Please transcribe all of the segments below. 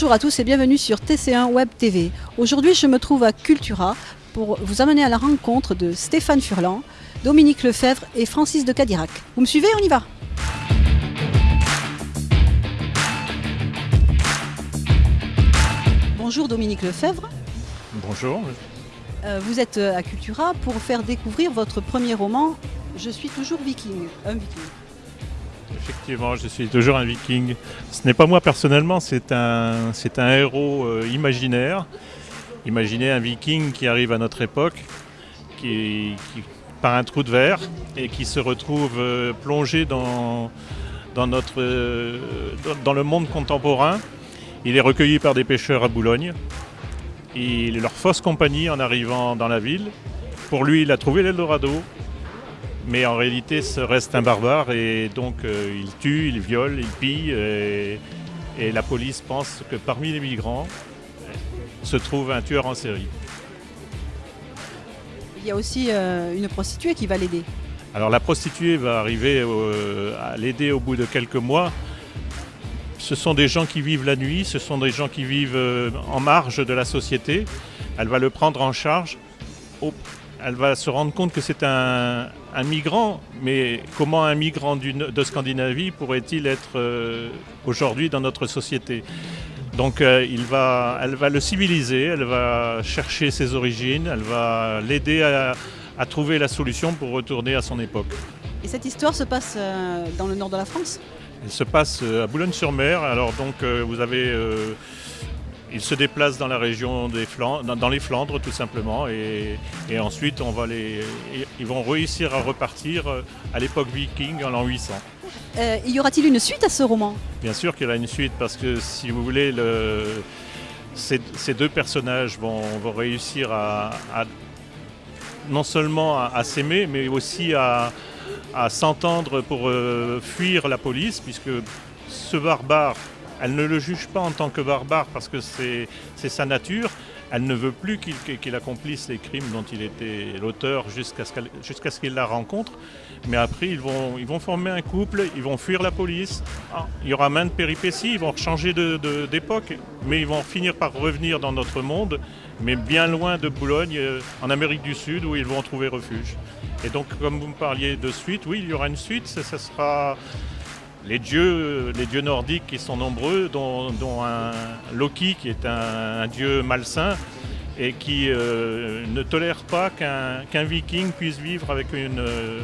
Bonjour à tous et bienvenue sur TC1 Web TV. Aujourd'hui, je me trouve à Cultura pour vous amener à la rencontre de Stéphane Furlan, Dominique Lefebvre et Francis de Cadirac. Vous me suivez On y va Bonjour Dominique Lefebvre. Bonjour. Euh, vous êtes à Cultura pour faire découvrir votre premier roman, Je suis toujours viking, un viking. Effectivement, je suis toujours un viking. Ce n'est pas moi personnellement, c'est un, héros euh, imaginaire. Imaginez un viking qui arrive à notre époque, qui, par un trou de verre, et qui se retrouve euh, plongé dans, notre, euh, dans, le monde contemporain. Il est recueilli par des pêcheurs à Boulogne. Il leur fausse compagnie en arrivant dans la ville. Pour lui, il a trouvé l'Eldorado, mais en réalité, ce reste un barbare et donc euh, il tue, il viole, il pille. Et, et la police pense que parmi les migrants se trouve un tueur en série. Il y a aussi euh, une prostituée qui va l'aider. Alors la prostituée va arriver euh, à l'aider au bout de quelques mois. Ce sont des gens qui vivent la nuit, ce sont des gens qui vivent en marge de la société. Elle va le prendre en charge. Au- Elle va se rendre compte que c'est un, un migrant, mais comment un migrant de Scandinavie pourrait-il être euh, aujourd'hui dans notre société? Donc euh, il va, elle va le civiliser, elle va chercher ses origines, elle va l'aider à- à trouver la solution pour retourner à son époque. Et cette histoire se passe euh, dans le nord de la France? Elle se passe à Boulogne-sur-Mer. Alors donc vous avez, il se déplace dans la région des Flandres, dans, dans les Flandres tout simplement, et, et ensuite on va les, ils vont réussir à repartir euh, à l'époque viking en l'an 800. Euh, Y aura-t-il une suite à ce roman? Bien sûr qu'il y a une suite parce que si vous voulez, le- ces, ces deux personnages vont, vont réussir à, à- non seulement à, à s'aimer, mais aussi à, à s'entendre pour euh, fuir la police, puisque ce barbare, elle ne le juge pas en tant que barbare parce que c'est sa nature. Elle ne veut plus qu'il accomplisse les crimes dont il était l'auteur jusqu'à ce qu'il la rencontre. Mais après, ils vont, ils vont former un couple, ils vont fuir la police. Ah, il y aura maintes péripéties, ils vont changer d'époque, de, mais ils vont finir par revenir dans notre monde, mais bien loin de Boulogne, euh, en Amérique du Sud, où ils vont trouver refuge. Et donc, comme vous me parliez de suite, oui, il y aura une suite. Ce sera les dieux, les dieux nordiques qui sont nombreux, dont, un Loki qui est un, dieu malsain et qui euh, ne tolère pas qu'un viking puisse vivre avec une, euh,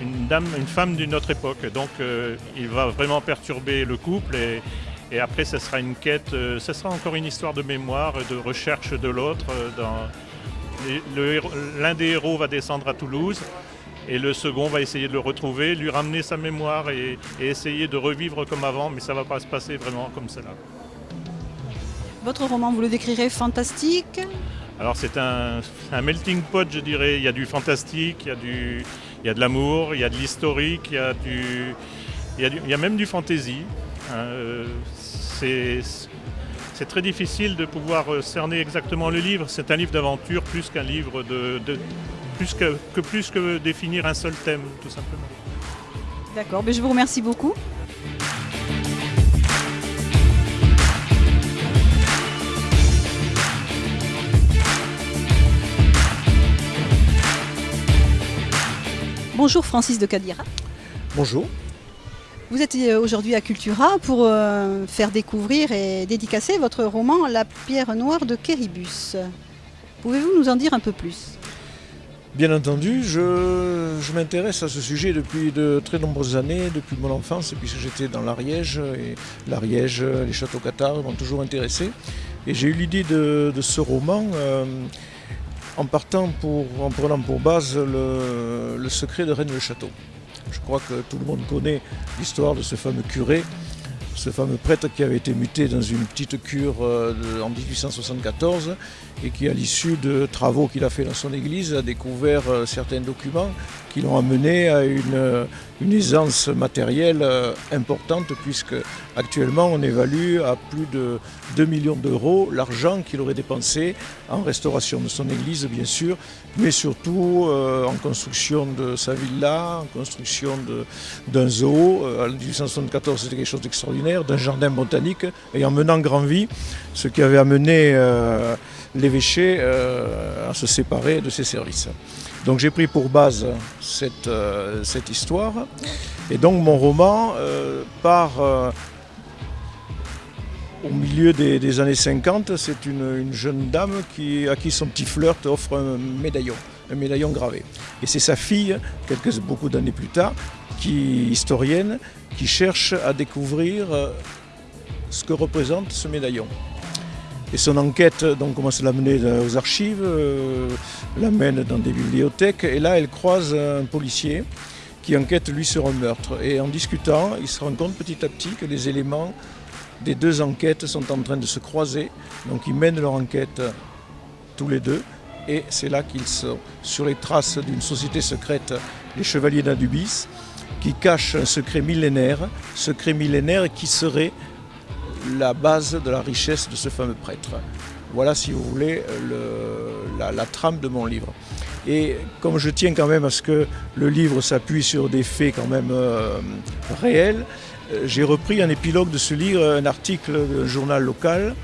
une dame, une femme d'une autre époque. Donc euh, il va vraiment perturber le couple et, et après ce sera une quête, ce sera encore une histoire de mémoire, de recherche de l'autre. L'un des héros va descendre à Toulouse et le second va essayer de le retrouver, lui ramener sa mémoire et, et essayer de revivre comme avant, mais ça va pas se passer vraiment comme cela. Votre roman, vous le décrirez fantastique? Alors c'est un, un melting pot, je dirais. Il y a du fantastique, il y a, du, il y a de l'amour, il y a de l'historique, il, y a du- il, y a du- il y a même du fantasy. hein. Euh, c'est, c'est très difficile de pouvoir cerner exactement le livre. C'est un livre d'aventure plus qu'un livre de, de- plus que, que plus que définir un seul thème, tout simplement. D'accord, mais je vous remercie beaucoup. Bonjour Francis de Cadira. Bonjour. Vous êtes euh, aujourd'hui à Cultura pour euh, faire découvrir et dédicacer votre roman La pierre noire de Kéribus. Pouvez-vous nous en dire un peu plus? Bien entendu, je, m'intéresse à ce sujet depuis de très nombreuses années, depuis mon enfance, puisque j'étais dans l'Ariège, et l'Ariège, les châteaux cathares m'ont toujours intéressé. Et j'ai eu l'idée de, ce roman euh, en partant pour, en prenant pour base le, le secret de Rennes le Château. Je crois que tout le monde connaît l'histoire de ce fameux curé, ce fameux prêtre qui avait été muté dans une petite cure euh, en 1874 et qui, à l'issue de travaux qu'il a fait dans son église, a découvert euh, certains documents qui l'ont amené à une, euh, une aisance matérielle importante, puisque actuellement on évalue à plus de 2 millions d'euros l'argent qu'il aurait dépensé en restauration de son église, bien sûr, mais surtout en construction de sa villa, en construction d'un zoo. En 1874, c'était quelque chose d'extraordinaire. D'un jardin botanique et en menant grand vie, ce qui avait amené l'évêché à se séparer de ses services. Donc j'ai pris pour base cette, cette, histoire et donc mon roman part au milieu des, années 50, c'est une, jeune dame qui, à qui son petit flirt offre un médaillon, un médaillon gravé. Et c'est sa fille, quelques, beaucoup d'années plus tard, qui historienne, qui cherche à découvrir euh, ce que représente ce médaillon. Et son enquête donc, commence à l'amener aux archives, euh, l'amène dans des bibliothèques, et là elle croise un policier qui enquête lui sur un meurtre. Et en discutant, il se rend compte petit à petit que les éléments des deux enquêtes sont en train de se croiser. Donc ils mènent leur enquête tous les deux. Et c'est là qu'ils sont sur les traces d'une société secrète, les Chevaliers d'Adubis, qui cachent un secret millénaire, secret millénaire qui serait la base de la richesse de ce fameux prêtre. Voilà, si vous voulez, la, trame de mon livre. Et comme je tiens quand même à ce que le livre s'appuie sur des faits quand même euh, réels, euh, j'ai repris un épilogue de ce livre, un article d'un journal local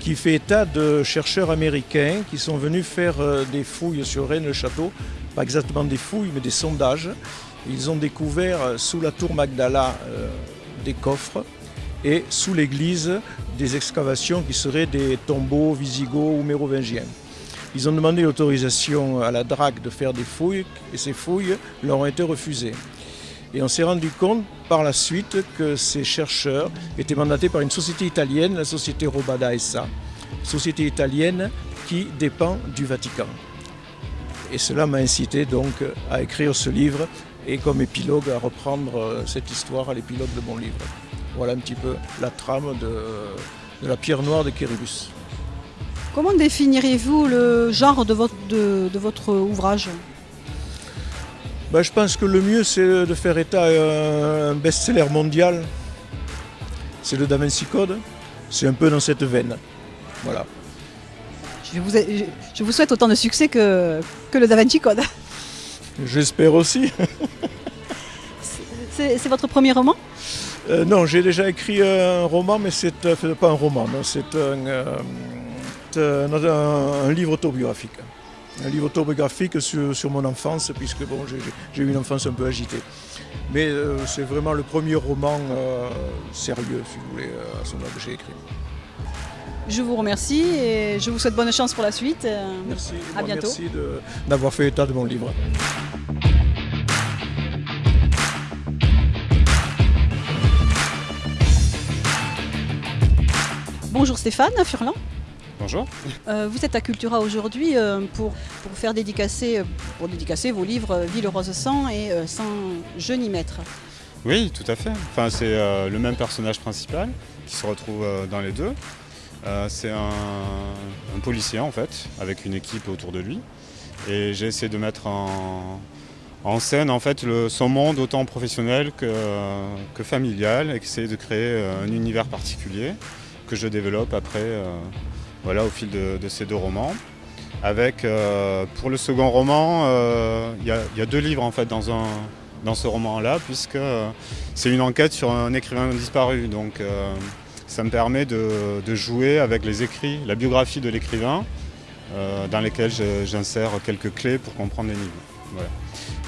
qui fait état de chercheurs américains qui sont venus faire euh, des fouilles sur Rennes-le-Château, pas exactement des fouilles, mais des sondages. Ils ont découvert euh, sous la tour Magdala des coffres et sous l'église des excavations qui seraient des tombeaux visigoths ou mérovingiens. Ils ont demandé l'autorisation à la DRAC de faire des fouilles et ces fouilles leur ont été refusées. Et on s'est rendu compte par la suite que ces chercheurs étaient mandatés par une société italienne, la société Robada SA, société italienne qui dépend du Vatican. Et cela m'a incité donc à écrire ce livre et comme épilogue à reprendre euh, cette histoire à l'épilogue de mon livre. Voilà un petit peu la trame de, la pierre noire de Kéribus. Comment définiriez-vous le genre de votre, de votre ouvrage? Bah, je pense que le mieux, c'est de faire état à un best-seller mondial. C'est le Da Vinci Code. C'est un peu dans cette veine. Voilà. Je vous, je vous souhaite autant de succès que, que le Da Vinci Code. J'espère aussi. c'est votre premier roman? Euh, Non, j'ai déjà écrit un roman, mais c'est euh, pas un roman, c'est un, euh, un livre autobiographique un livre autobiographique sur, mon enfance, puisque bon, j'ai eu une enfance un peu agitée. Mais euh, c'est vraiment le premier roman euh, sérieux, si vous voulez, euh, à ce moment que j'ai écrit. Je vous remercie et je vous souhaite bonne chance pour la suite. Merci. À bientôt. Merci d'avoir fait état de mon livre. Bonjour Stéphane Furlan. Bonjour. Euh, vous êtes à Cultura aujourd'hui euh, pour, pour, faire dédicacer, euh, pour dédicacer vos livres Ville Rose Sang et Sans Je n'y mettre. Oui, tout à fait. Enfin, c'est le même personnage principal qui se retrouve dans les deux. C'est un, policier en fait, avec une équipe autour de lui. Et j'ai essayé de mettre en, scène en fait son monde autant professionnel que, familial et essayer de créer un univers particulier que je développe après voilà, au fil de, ces deux romans. Avec, euh, pour le second roman, euh, il y, a deux livres en fait dans, dans ce roman-là, puisque euh, c'est une enquête sur un écrivain disparu. Donc ça me permet de, jouer avec les écrits, la biographie de l'écrivain, dans lesquels j'insère quelques clés pour comprendre les livres.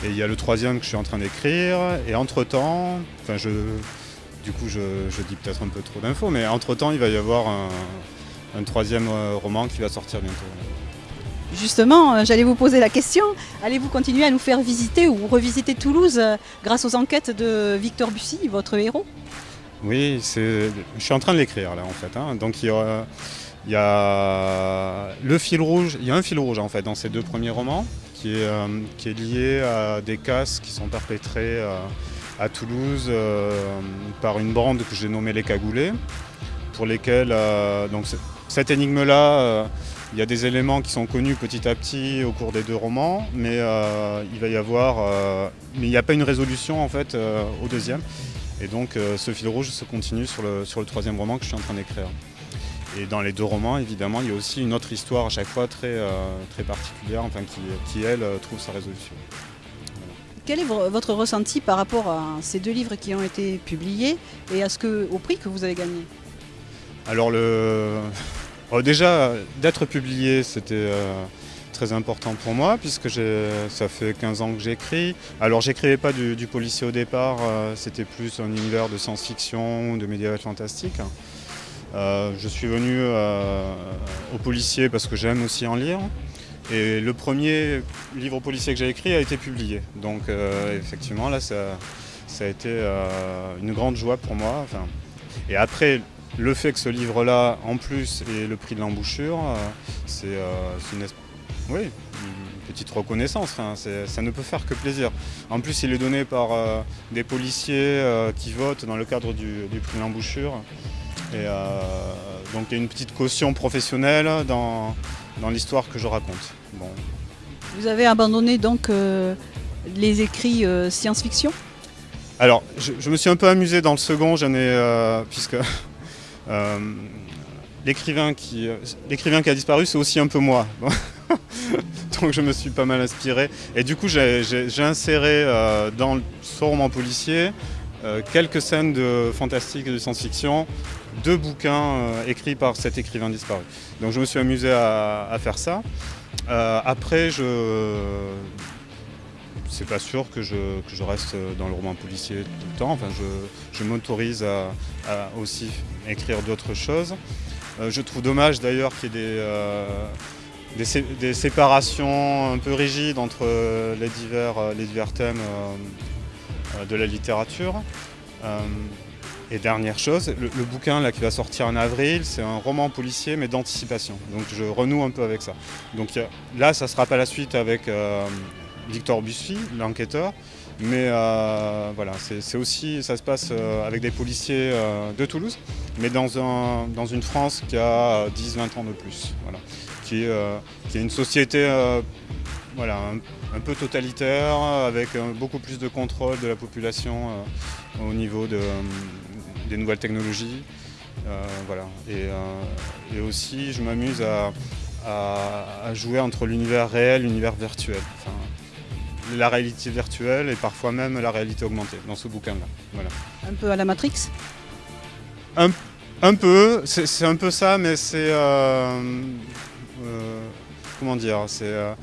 Et il y a le troisième que je suis en train d'écrire, et entre-temps, enfin je, du coup je, dis peut-être un peu trop d'infos, mais entre-temps il va y avoir un, un troisième euh, roman qui va sortir bientôt. Justement, euh, j'allais vous poser la question, allez-vous continuer à nous faire visiter ou revisiter Toulouse euh, grâce aux enquêtes de Victor Bussy, votre héros? Oui, je suis en train de l'écrire là en fait. Hein. Donc il y, a, le fil rouge, il y a un fil rouge en fait dans ces deux premiers romans qui est, est lié à des casses qui sont perpétrés à Toulouse par une bande que j'ai nommée les Cagoulés pour lesquels donc cette énigme-là, euh, il y a des éléments qui sont connus petit à petit au cours des deux romans, mais euh, il va y avoir, euh, mais il n'y a pas une résolution en fait au deuxième. Et donc ce fil rouge se continue sur le, sur le troisième roman que je suis en train d'écrire. Et dans les deux romans, évidemment, il y a aussi une autre histoire à chaque fois très, très particulière, enfin, qui, qui, elle, trouve sa résolution. Quel est vo- votre ressenti par rapport à ces deux livres qui ont été publiés et à ce que, au prix que vous avez gagné? Alors le... oh, déjà, d'être publié, c'était euh, très important pour moi, puisque ça fait 15 ans que j'écris. Alors j'écrivais pas du, policier au départ, euh, c'était plus un univers de science-fiction, de médiéval fantastique. Euh, je suis venu euh, au policier parce que j'aime aussi en lire. Et le premier livre policier que j'ai écrit a été publié. Donc effectivement, là, ça, a été une grande joie pour moi. Et après, le fait que ce livre-là, en plus, ait le prix de l'embouchure, c'est une, es- oui, une petite reconnaissance. C'est- ça ne peut faire que plaisir. En plus, il est donné par euh, des policiers euh, qui votent dans le cadre du, du prix de l'embouchure. Et euh, donc, il y a une petite caution professionnelle dans, dans l'histoire que je raconte. Bon. Vous avez abandonné donc les écrits science-fiction? Alors, je, je me suis un peu amusé dans le second, j'en ai, puisque l'écrivain qui, l'écrivain qui a disparu, c'est aussi un peu moi. Donc je me suis pas mal inspiré. Et du coup, j'ai, inséré euh, dans ce roman policier euh, quelques scènes de fantastique et de science-fiction, deux bouquins euh, écrits par cet écrivain disparu. Donc je me suis amusé à, faire ça. Après, je c'est pas sûr que je, reste dans le roman policier tout le temps. Enfin, je, m'autorise à, aussi écrire d'autres choses. Je trouve dommage d'ailleurs qu'il y ait des, des, sé- des séparations un peu rigides entre euh, les divers, euh, les divers thèmes euh, de la littérature. Et dernière chose, le, bouquin là, qui va sortir en avril, c'est un roman policier mais d'anticipation. Donc je renoue un peu avec ça. Donc là, ça sera pas la suite avec Victor Bussy, l'enquêteur. Mais voilà, c'est aussi, ça se passe avec des policiers de Toulouse, mais dans, dans une France qui a 10-20 ans de plus. Voilà. Qui, est, euh, qui est une société euh, voilà, un, un peu totalitaire, avec euh, beaucoup plus de contrôle de la population au niveau de, des nouvelles technologies. Euh, voilà. et, euh, et aussi, je m'amuse à, à- à jouer entre l'univers réel et l'univers virtuel. Enfin, la réalité virtuelle et parfois même la réalité augmentée dans ce bouquin-là. Voilà. Un peu à la Matrix? Un peu, c'est un peu ça, mais c'est. euh, comment dire C'est euh,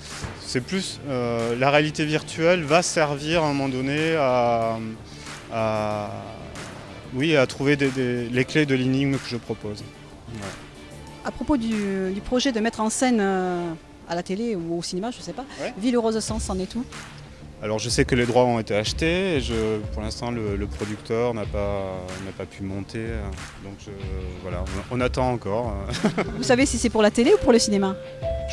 plus. euh, la réalité virtuelle va servir à un moment donné à. à- oui, à trouver des- des- les clés de l'énigme que je propose. Ouais. À propos du, du projet de mettre en scène euh, à la télé ou au cinéma, je ne sais pas, Ouais. Ville heureuse Sens, c'en est tout Alors je sais que les droits ont été achetés et je, pour l'instant le, le producteur n'a pas, pas pu monter. Donc je- voilà, on, on attend encore. Vous savez si c'est pour la télé ou pour le cinéma?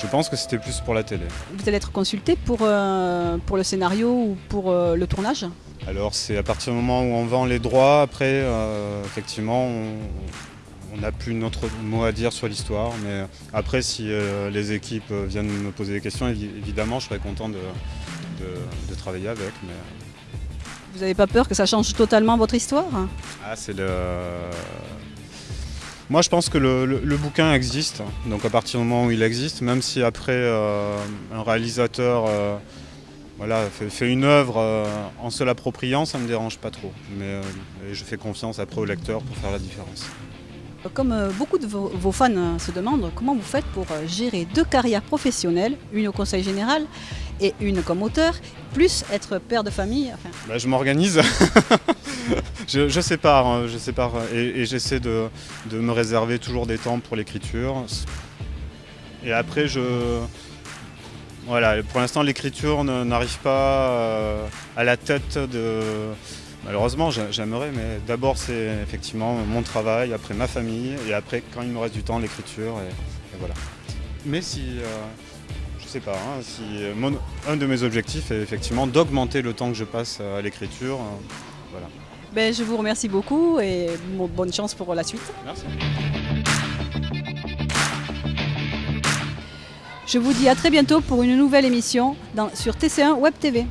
Je pense que c'était plus pour la télé. Vous allez être consulté pour, euh, pour le scénario ou pour euh, le tournage? Alors c'est à partir du moment où on vend les droits, après euh, effectivement on n'a plus notre mot à dire sur l'histoire. Mais après si les équipes viennent me poser des questions, évi- évidemment je serais content de, de- de travailler avec. Mais... Vous n'avez pas peur que ça change totalement votre histoire? Ah, c'est le. Moi, je pense que le, le- le bouquin existe. Donc, à partir du moment où il existe, même si après euh, un réalisateur euh, voilà, fait, fait une œuvre euh, en se l'appropriant, ça ne me dérange pas trop. Mais euh, je fais confiance après au lecteur pour faire la différence. Comme euh, beaucoup de vos, vos fans euh, se demandent, comment vous faites pour euh, gérer deux carrières professionnelles, une au conseil général et une comme auteur, plus être père de famille enfin, Bah, je m'organise. je, je sépare, hein, je sépare et, et j'essaie de, de me réserver toujours des temps pour l'écriture. Et après, je. Voilà, pour l'instant, l'écriture ne- n'arrive pas euh, à la tête de. Malheureusement, j'a- j'aimerais, mais d'abord, c'est effectivement mon travail, après ma famille, et après, quand il me reste du temps, l'écriture, et, et voilà. Mais si. euh, je sais pas, hein, si euh, mon- un de mes objectifs est effectivement d'augmenter le temps que je passe à l'écriture. euh, ben, Je vous remercie beaucoup et bon- bonne chance pour la suite. Merci. Je vous dis à très bientôt pour une nouvelle émission dans- sur TC1 Web TV.